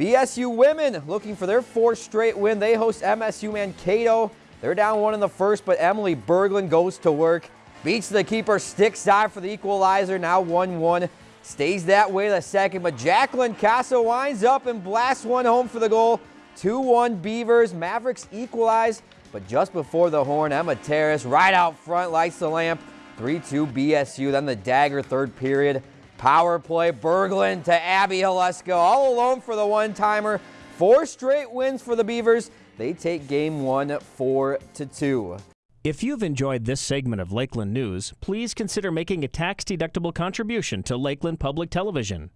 BSU women looking for their fourth straight win. They host MSU Mankato. They're down one in the first, but Emily Berglund goes to work. Beats the keeper, sticks side for the equalizer, now 1-1. Stays that way the second, but Jacqueline Casa winds up and blasts one home for the goal. 2-1 Beavers. Mavericks equalize, but just before the horn, Emma Terrace right out front lights the lamp. 3-2 BSU, then the dagger third period. Power play, Berglund to Abby Haleska, all alone for the one-timer. Four straight wins for the Beavers. They take game one, 4 to two. If you've enjoyed this segment of Lakeland News, please consider making a tax-deductible contribution to Lakeland Public Television.